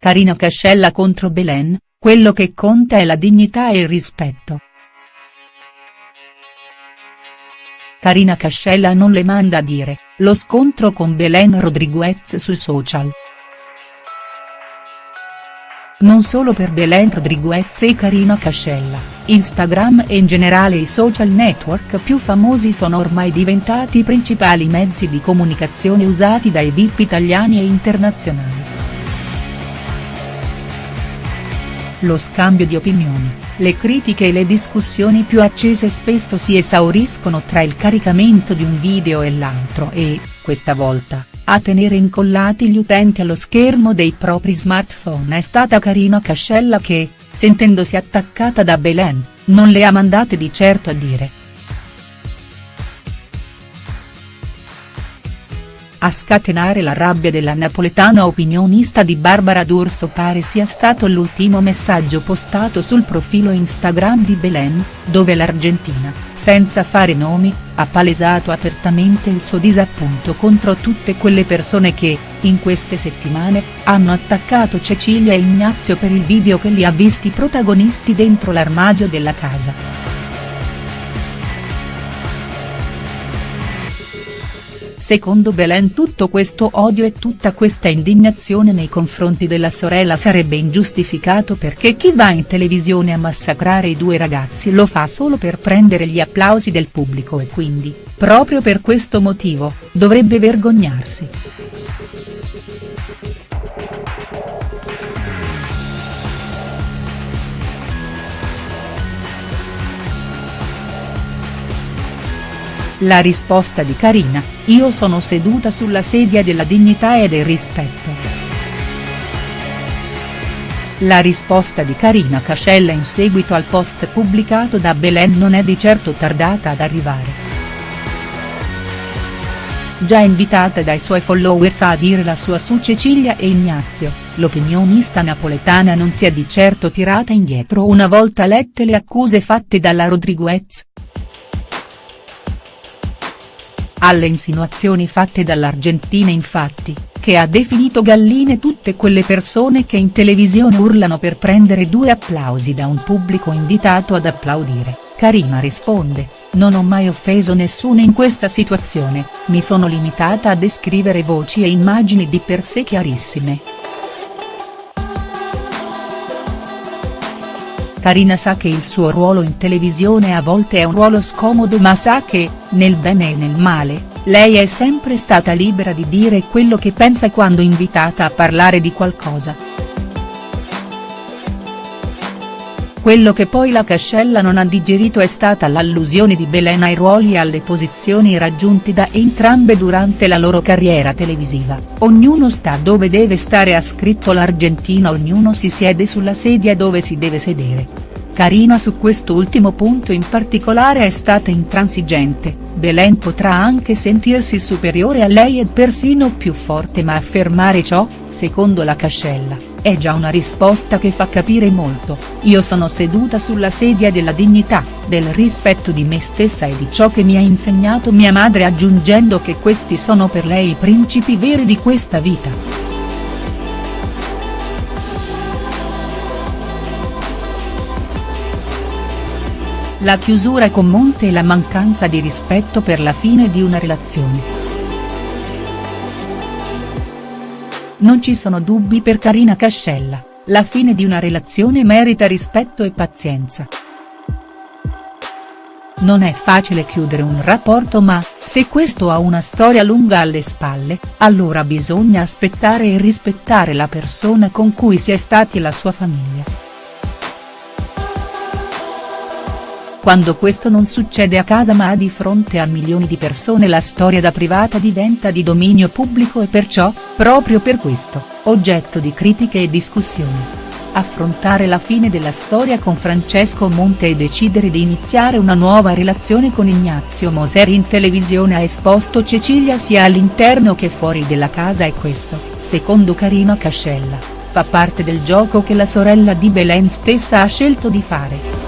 Carina Cascella contro Belen, quello che conta è la dignità e il rispetto. Carina Cascella non le manda a dire, lo scontro con Belen Rodriguez sui social. Non solo per Belen Rodriguez e Carina Cascella, Instagram e in generale i social network più famosi sono ormai diventati i principali mezzi di comunicazione usati dai VIP italiani e internazionali. Lo scambio di opinioni, le critiche e le discussioni più accese spesso si esauriscono tra il caricamento di un video e l'altro e, questa volta, a tenere incollati gli utenti allo schermo dei propri smartphone è stata Carina Cascella che, sentendosi attaccata da Belen, non le ha mandate di certo a dire A scatenare la rabbia della napoletana opinionista di Barbara D'Urso pare sia stato l'ultimo messaggio postato sul profilo Instagram di Belen, dove l'Argentina, senza fare nomi, ha palesato apertamente il suo disappunto contro tutte quelle persone che, in queste settimane, hanno attaccato Cecilia e Ignazio per il video che li ha visti protagonisti dentro l'armadio della casa. Secondo Belen tutto questo odio e tutta questa indignazione nei confronti della sorella sarebbe ingiustificato perché chi va in televisione a massacrare i due ragazzi lo fa solo per prendere gli applausi del pubblico e quindi, proprio per questo motivo, dovrebbe vergognarsi. La risposta di Carina, io sono seduta sulla sedia della dignità e del rispetto. La risposta di Carina Cascella in seguito al post pubblicato da Belen non è di certo tardata ad arrivare. Già invitata dai suoi followers a dire la sua su Cecilia e Ignazio, l'opinionista napoletana non si è di certo tirata indietro una volta lette le accuse fatte dalla Rodriguez, Alle insinuazioni fatte dall'Argentina infatti, che ha definito galline tutte quelle persone che in televisione urlano per prendere due applausi da un pubblico invitato ad applaudire, Karima risponde, non ho mai offeso nessuno in questa situazione, mi sono limitata a descrivere voci e immagini di per sé chiarissime. Karina sa che il suo ruolo in televisione a volte è un ruolo scomodo ma sa che, nel bene e nel male, lei è sempre stata libera di dire quello che pensa quando invitata a parlare di qualcosa. Quello che poi la Cascella non ha digerito è stata l'allusione di Belen ai ruoli e alle posizioni raggiunti da entrambe durante la loro carriera televisiva, ognuno sta dove deve stare ha scritto l'Argentina ognuno si siede sulla sedia dove si deve sedere. Carina su quest'ultimo punto in particolare è stata intransigente, Belen potrà anche sentirsi superiore a lei e persino più forte ma affermare ciò, secondo la Cascella è già una risposta che fa capire molto, io sono seduta sulla sedia della dignità, del rispetto di me stessa e di ciò che mi ha insegnato mia madre aggiungendo che questi sono per lei i principi veri di questa vita. La chiusura con Monte e la mancanza di rispetto per la fine di una relazione. Non ci sono dubbi per Carina Cascella, la fine di una relazione merita rispetto e pazienza. Non è facile chiudere un rapporto ma, se questo ha una storia lunga alle spalle, allora bisogna aspettare e rispettare la persona con cui si è stati e la sua famiglia. Quando questo non succede a casa ma di fronte a milioni di persone la storia da privata diventa di dominio pubblico e perciò, proprio per questo, oggetto di critiche e discussioni. Affrontare la fine della storia con Francesco Monte e decidere di iniziare una nuova relazione con Ignazio Moser in televisione ha esposto Cecilia sia all'interno che fuori della casa e questo, secondo Carina Cascella, fa parte del gioco che la sorella di Belen stessa ha scelto di fare.